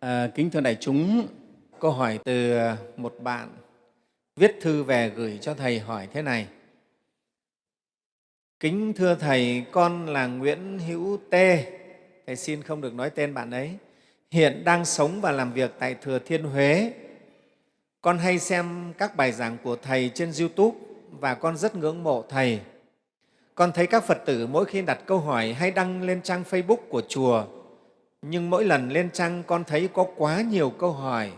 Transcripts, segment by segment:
À, kính thưa đại chúng, câu hỏi từ một bạn viết thư về gửi cho Thầy hỏi thế này. Kính thưa Thầy, con là Nguyễn Hữu Tê. Thầy xin không được nói tên bạn ấy. Hiện đang sống và làm việc tại Thừa Thiên Huế. Con hay xem các bài giảng của Thầy trên YouTube và con rất ngưỡng mộ Thầy. Con thấy các Phật tử mỗi khi đặt câu hỏi hay đăng lên trang Facebook của chùa, nhưng mỗi lần lên trang con thấy có quá nhiều câu hỏi,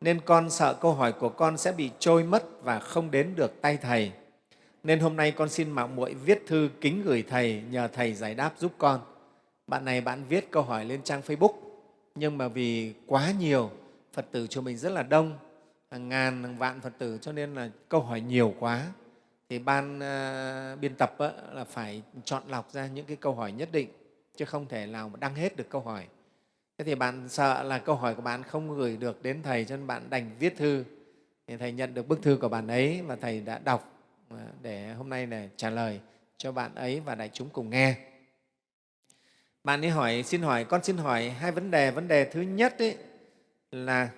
nên con sợ câu hỏi của con sẽ bị trôi mất và không đến được tay Thầy. Nên hôm nay con xin mạo muội viết thư kính gửi Thầy, nhờ Thầy giải đáp giúp con. Bạn này bạn viết câu hỏi lên trang Facebook, nhưng mà vì quá nhiều, Phật tử chùa mình rất là đông, hàng ngàn, hàng vạn Phật tử, cho nên là câu hỏi nhiều quá thì ban uh, biên tập á, là phải chọn lọc ra những cái câu hỏi nhất định chứ không thể nào mà đăng hết được câu hỏi thế thì bạn sợ là câu hỏi của bạn không gửi được đến thầy cho nên bạn đành viết thư. Thì thầy nhận được bức thư của bạn ấy và thầy đã đọc à, để hôm nay này trả lời cho bạn ấy và đại chúng cùng nghe. Bạn ấy hỏi xin hỏi con xin hỏi hai vấn đề. Vấn đề thứ nhất ấy là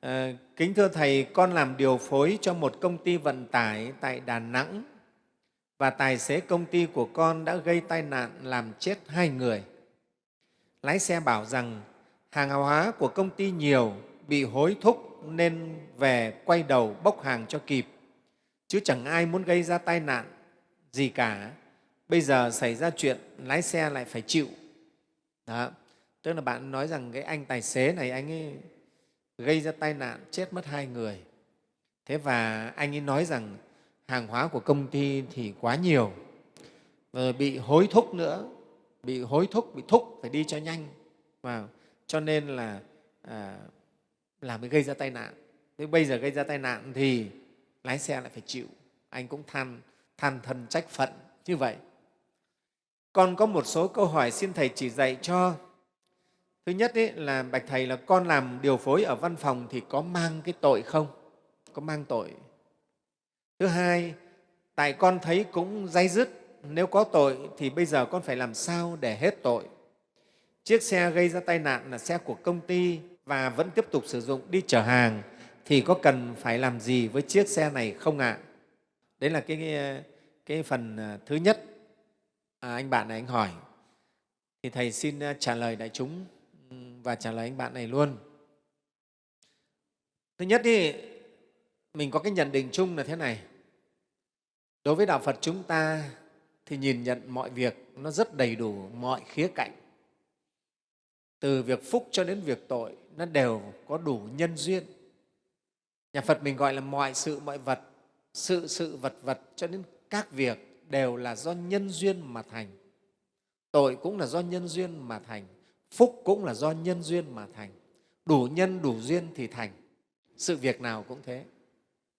À, kính thưa Thầy, con làm điều phối cho một công ty vận tải tại Đà Nẵng và tài xế công ty của con đã gây tai nạn làm chết hai người. Lái xe bảo rằng hàng hóa của công ty nhiều, bị hối thúc nên về quay đầu bốc hàng cho kịp, chứ chẳng ai muốn gây ra tai nạn gì cả. Bây giờ xảy ra chuyện, lái xe lại phải chịu. Đó. Tức là bạn nói rằng cái anh tài xế này, anh ấy gây ra tai nạn chết mất hai người. Thế và anh ấy nói rằng hàng hóa của công ty thì quá nhiều, rồi bị hối thúc nữa, bị hối thúc, bị thúc phải đi cho nhanh. Vào. Cho nên là à, là mới gây ra tai nạn. Thế bây giờ gây ra tai nạn thì lái xe lại phải chịu. Anh cũng than, than thân trách phận như vậy. Còn có một số câu hỏi xin Thầy chỉ dạy cho Thứ nhất ý, là Bạch Thầy là con làm điều phối ở văn phòng thì có mang cái tội không? Có mang tội. Thứ hai, tại con thấy cũng dây dứt, nếu có tội thì bây giờ con phải làm sao để hết tội? Chiếc xe gây ra tai nạn là xe của công ty và vẫn tiếp tục sử dụng đi chở hàng thì có cần phải làm gì với chiếc xe này không ạ? À? Đấy là cái, cái phần à, thứ nhất à, anh bạn này anh hỏi. Thì Thầy xin à, trả lời đại chúng và trả lời anh bạn này luôn. Thứ nhất thì mình có cái nhận định chung là thế này. Đối với Đạo Phật chúng ta thì nhìn nhận mọi việc nó rất đầy đủ mọi khía cạnh. Từ việc phúc cho đến việc tội nó đều có đủ nhân duyên. Nhà Phật mình gọi là mọi sự, mọi vật, sự, sự, vật, vật cho đến các việc đều là do nhân duyên mà thành. Tội cũng là do nhân duyên mà thành phúc cũng là do nhân duyên mà thành. Đủ nhân đủ duyên thì thành. Sự việc nào cũng thế.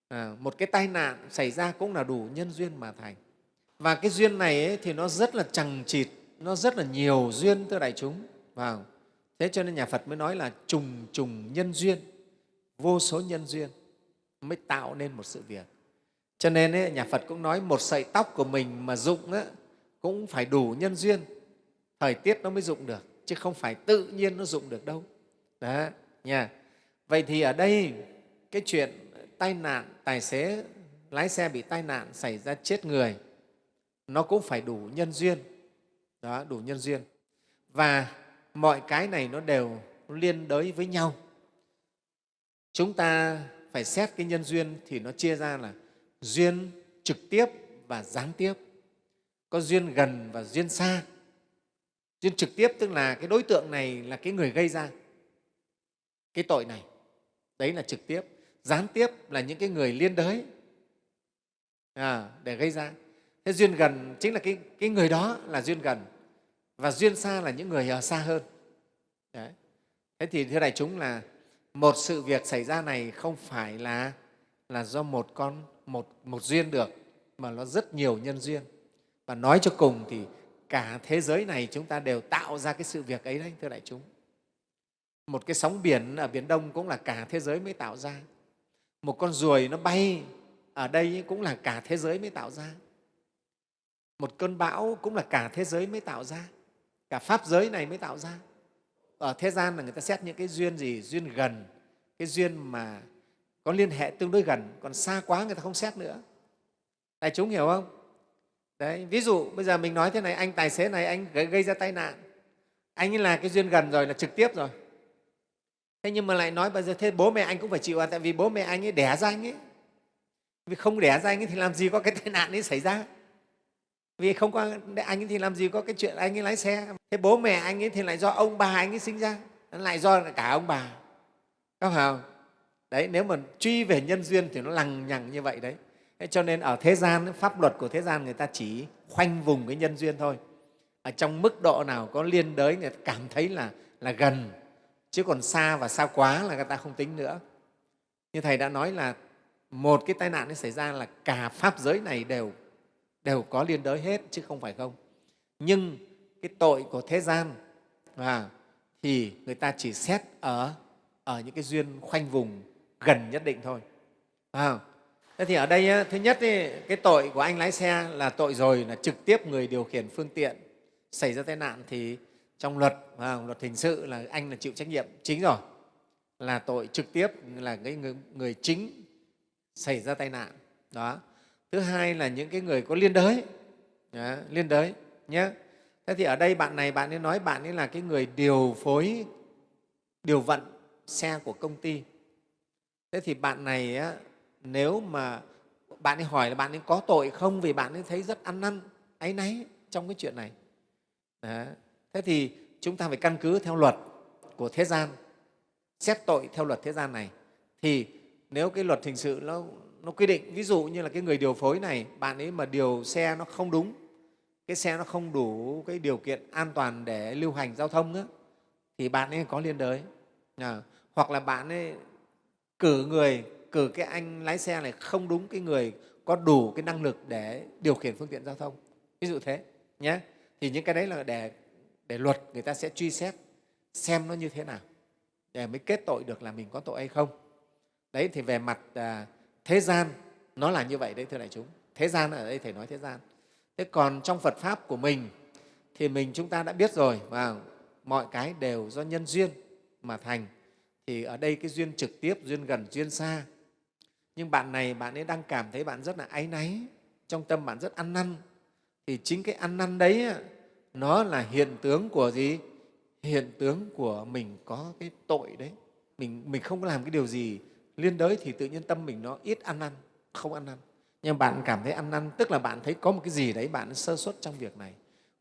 À, một cái tai nạn xảy ra cũng là đủ nhân duyên mà thành. Và cái duyên này ấy, thì nó rất là chằng chịt nó rất là nhiều duyên thưa đại chúng. Vào thế cho nên nhà phật mới nói là trùng trùng nhân duyên vô số nhân duyên mới tạo nên một sự việc. Cho nên ấy, nhà phật cũng nói một sợi tóc của mình mà dụng ấy, cũng phải đủ nhân duyên. Thời tiết nó mới dụng được chứ không phải tự nhiên nó dụng được đâu. Đó nha. Vậy thì ở đây cái chuyện tai nạn tài xế lái xe bị tai nạn xảy ra chết người nó cũng phải đủ nhân duyên. Đó đủ nhân duyên. Và mọi cái này nó đều liên đới với nhau. Chúng ta phải xét cái nhân duyên thì nó chia ra là duyên trực tiếp và gián tiếp. Có duyên gần và duyên xa. Duyên trực tiếp tức là cái đối tượng này là cái người gây ra cái tội này. Đấy là trực tiếp. Gián tiếp là những cái người liên đới à, để gây ra. Thế duyên gần chính là cái, cái người đó là duyên gần và duyên xa là những người ở xa hơn. Đấy. thế thì thưa đại chúng là một sự việc xảy ra này không phải là là do một con, một một duyên được, mà nó rất nhiều nhân duyên. Và nói cho cùng thì cả thế giới này chúng ta đều tạo ra cái sự việc ấy đấy, thưa đại chúng. Một cái sóng biển ở biển đông cũng là cả thế giới mới tạo ra. Một con ruồi nó bay ở đây cũng là cả thế giới mới tạo ra. Một cơn bão cũng là cả thế giới mới tạo ra cả pháp giới này mới tạo ra. Ở thế gian là người ta xét những cái duyên gì, duyên gần, cái duyên mà có liên hệ tương đối gần, còn xa quá người ta không xét nữa. Đại chúng hiểu không? Đấy, ví dụ bây giờ mình nói thế này, anh tài xế này, anh gây ra tai nạn. Anh ấy là cái duyên gần rồi, là trực tiếp rồi. Thế nhưng mà lại nói bây giờ thế bố mẹ anh cũng phải chịu à tại vì bố mẹ anh ấy đẻ ra anh ấy. Vì không đẻ ra anh ấy thì làm gì có cái tai nạn ấy xảy ra? Vì không có anh ấy thì làm gì có cái chuyện anh ấy lái xe. Thế bố mẹ anh ấy thì lại do ông bà anh ấy sinh ra lại do cả ông bà. Có phải không? Đấy, nếu mà truy về nhân duyên thì nó lằng nhằng như vậy đấy. Thế cho nên ở thế gian, pháp luật của thế gian người ta chỉ khoanh vùng cái nhân duyên thôi. Ở trong mức độ nào có liên đới, người ta cảm thấy là là gần, chứ còn xa và xa quá là người ta không tính nữa. Như thầy đã nói là một cái tai nạn nó xảy ra là cả pháp giới này đều đều có liên đới hết chứ không phải không. Nhưng cái tội của thế gian à, thì người ta chỉ xét ở ở những cái duyên khoanh vùng gần nhất định thôi. À, thế thì ở đây thứ nhất cái tội của anh lái xe là tội rồi là trực tiếp người điều khiển phương tiện xảy ra tai nạn thì trong luật à, luật hình sự là anh là chịu trách nhiệm chính rồi. Là tội trực tiếp là cái người, người chính xảy ra tai nạn. Đó thứ hai là những cái người có liên đới. Đó, liên đới nhé thế thì ở đây bạn này bạn ấy nói bạn ấy là cái người điều phối điều vận xe của công ty. Thế thì bạn này á, nếu mà bạn ấy hỏi là bạn ấy có tội không vì bạn ấy thấy rất ăn năn áy náy trong cái chuyện này. Đó. thế thì chúng ta phải căn cứ theo luật của thế gian xét tội theo luật thế gian này. Thì nếu cái luật hình sự nó, nó quy định. Ví dụ như là cái người điều phối này bạn ấy mà điều xe nó không đúng cái xe nó không đủ cái điều kiện an toàn để lưu hành giao thông nữa, thì bạn ấy có liên đới. À, hoặc là bạn ấy cử người cử cái anh lái xe này không đúng cái người có đủ cái năng lực để điều khiển phương tiện giao thông. Ví dụ thế nhé thì những cái đấy là để để luật người ta sẽ truy xét xem nó như thế nào để mới kết tội được là mình có tội hay không. Đấy thì về mặt à, thế gian, nó là như vậy đấy, thưa đại chúng. Thế gian ở đây thầy nói thế gian. Thế còn trong phật pháp của mình, thì mình chúng ta đã biết rồi và mọi cái đều do nhân duyên mà thành. Thì ở đây cái duyên trực tiếp, duyên gần, duyên xa. Nhưng bạn này, bạn ấy đang cảm thấy bạn rất là áy náy, trong tâm bạn rất ăn năn. Thì chính cái ăn năn đấy nó là hiện tướng của gì? Hiện tướng của mình có cái tội đấy. Mình mình không có làm cái điều gì liên đới thì tự nhiên tâm mình nó ít ăn năn không ăn năn nhưng bạn cảm thấy ăn năn tức là bạn thấy có một cái gì đấy bạn sơ suất trong việc này.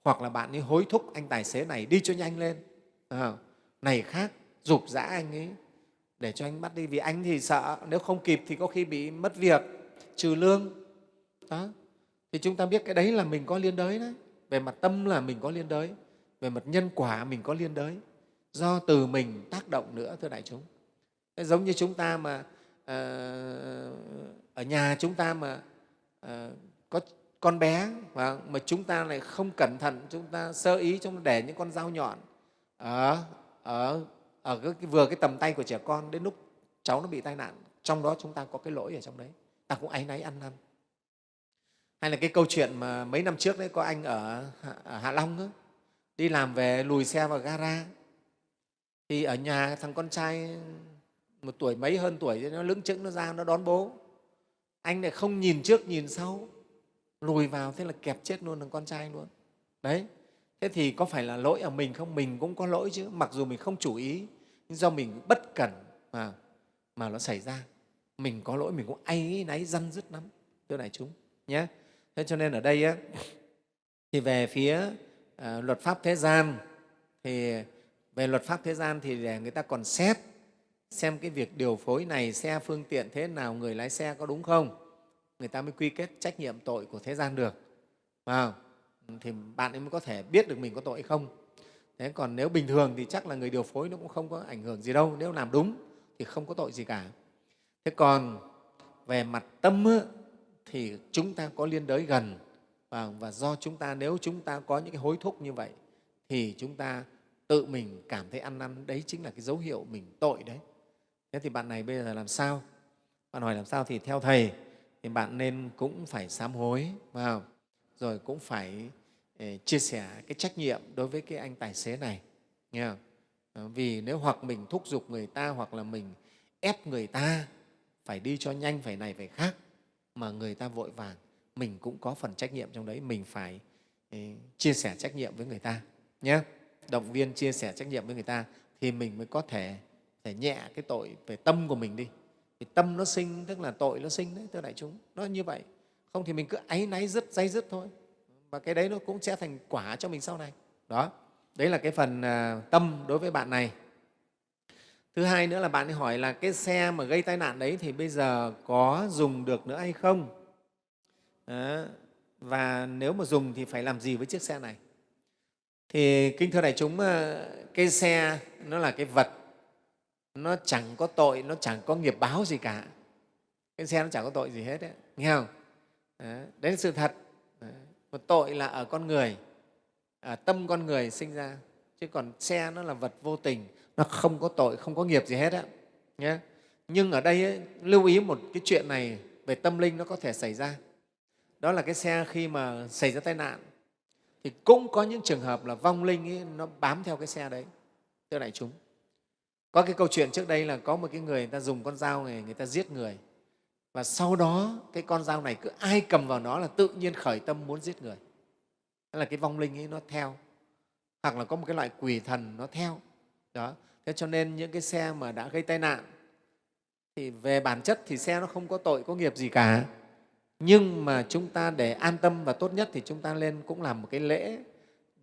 Hoặc là bạn ấy hối thúc anh tài xế này đi cho nhanh lên. À, này khác dục dã anh ấy để cho anh bắt đi. Vì anh thì sợ nếu không kịp thì có khi bị mất việc trừ lương. Đó. Thì chúng ta biết cái đấy là mình có liên đới đấy. Về mặt tâm là mình có liên đới về mặt nhân quả mình có liên đới. Do từ mình tác động nữa thưa đại chúng giống như chúng ta mà à, ở nhà chúng ta mà à, có con bé mà, mà chúng ta lại không cẩn thận chúng ta sơ ý chúng ta để những con dao nhọn ở ở ở cái, vừa cái tầm tay của trẻ con đến lúc cháu nó bị tai nạn trong đó chúng ta có cái lỗi ở trong đấy. Ta cũng áy náy ăn năn. Hay là cái câu chuyện mà mấy năm trước đấy có anh ở, ở hạ long đó, đi làm về lùi xe vào gara. Thì ở nhà thằng con trai một tuổi mấy hơn tuổi nó lững chững nó ra nó đón bố. Anh lại không nhìn trước nhìn sau. Lùi vào thế là kẹp chết luôn thằng con trai luôn. Đấy. Thế thì có phải là lỗi ở mình không? Mình cũng có lỗi chứ. Mặc dù mình không chủ ý nhưng do mình bất cẩn mà mà nó xảy ra. Mình có lỗi mình cũng áy náy răn dứt lắm thưa đại chúng nhé thế cho nên ở đây á, thì về phía à, luật pháp thế gian thì về luật pháp thế gian thì để người ta còn xét xem cái việc điều phối này xe phương tiện thế nào người lái xe có đúng không? Người ta mới quy kết trách nhiệm tội của thế gian được. Vào thì bạn ấy mới có thể biết được mình có tội hay không. Thế còn nếu bình thường thì chắc là người điều phối nó cũng không có ảnh hưởng gì đâu. Nếu làm đúng thì không có tội gì cả. Thế còn về mặt tâm thì chúng ta có liên đới gần. Và, và do chúng ta nếu chúng ta có những cái hối thúc như vậy thì chúng ta tự mình cảm thấy ăn năn. Đấy chính là cái dấu hiệu mình tội đấy thế thì bạn này bây giờ làm sao? Bạn hỏi làm sao thì theo thầy, thì bạn nên cũng phải sám hối vào rồi cũng phải ờ, chia sẻ cái trách nhiệm đối với cái anh tài xế này, nghe không? Ờ, vì nếu hoặc mình thúc giục người ta hoặc là mình ép người ta phải đi cho nhanh, phải này, phải khác, mà người ta vội vàng, mình cũng có phần trách nhiệm trong đấy, mình phải ờ, chia sẻ trách nhiệm với người ta nhé động viên chia sẻ trách nhiệm với người ta thì mình mới có thể thể nhẹ cái tội về tâm của mình đi. Thì tâm nó sinh, tức là tội nó sinh đấy, thưa đại chúng. Nó như vậy. Không thì mình cứ áy náy dứt, dây dứt thôi. Và cái đấy nó cũng sẽ thành quả cho mình sau này. Đó. Đấy là cái phần à, tâm đối với bạn này. Thứ hai nữa là bạn ấy hỏi là cái xe mà gây tai nạn đấy thì bây giờ có dùng được nữa hay không? Đó. và nếu mà dùng thì phải làm gì với chiếc xe này? Thì kính thưa đại chúng à, cái xe nó là cái vật nó chẳng có tội nó chẳng có nghiệp báo gì cả. Cái xe nó chẳng có tội gì hết đấy nghe không? Đấy, đấy là sự thật. Một tội là ở con người ở tâm con người sinh ra. Chứ còn xe nó là vật vô tình nó không có tội không có nghiệp gì hết á. Nhé nhưng ở đây ấy, lưu ý một cái chuyện này về tâm linh nó có thể xảy ra. Đó là cái xe khi mà xảy ra tai nạn thì cũng có những trường hợp là vong linh ấy, nó bám theo cái xe đấy thưa đại chúng có cái câu chuyện trước đây là có một cái người, người ta dùng con dao này người ta giết người. Và sau đó cái con dao này cứ ai cầm vào nó là tự nhiên khởi tâm muốn giết người. Đó là cái vong linh ấy nó theo. Hoặc là có một cái loại quỷ thần nó theo. Đó. Thế cho nên những cái xe mà đã gây tai nạn thì về bản chất thì xe nó không có tội có nghiệp gì cả. Nhưng mà chúng ta để an tâm và tốt nhất thì chúng ta lên cũng làm một cái lễ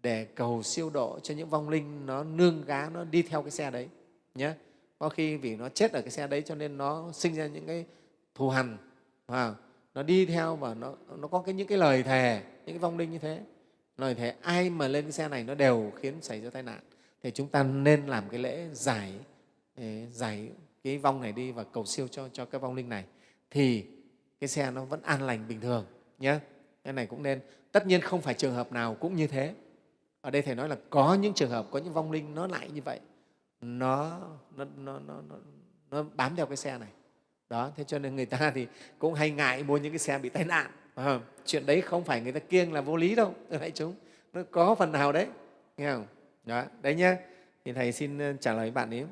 để cầu siêu độ cho những vong linh nó nương gá nó đi theo cái xe đấy nhé có khi vì nó chết ở cái xe đấy cho nên nó sinh ra những cái thù hằn và nó đi theo và nó, nó có cái, những cái lời thề những cái vong linh như thế. Lời thề ai mà lên cái xe này nó đều khiến xảy ra tai nạn. Thì chúng ta nên làm cái lễ giải giải cái vong này đi và cầu siêu cho, cho cái vong linh này. Thì cái xe nó vẫn an lành bình thường nhé cái này cũng nên. Tất nhiên không phải trường hợp nào cũng như thế. Ở đây thầy nói là có những trường hợp có những vong linh nó lại như vậy nó, nó, nó, nó, nó, nó bám theo cái xe này. Đó thế cho nên người ta thì cũng hay ngại mua những cái xe bị tai nạn à, chuyện đấy không phải người ta kiêng là vô lý đâu đại chúng. Nó có phần nào đấy nghe không? Đó đấy nhá. Thì thầy xin ờ, trả lời bạn ấy.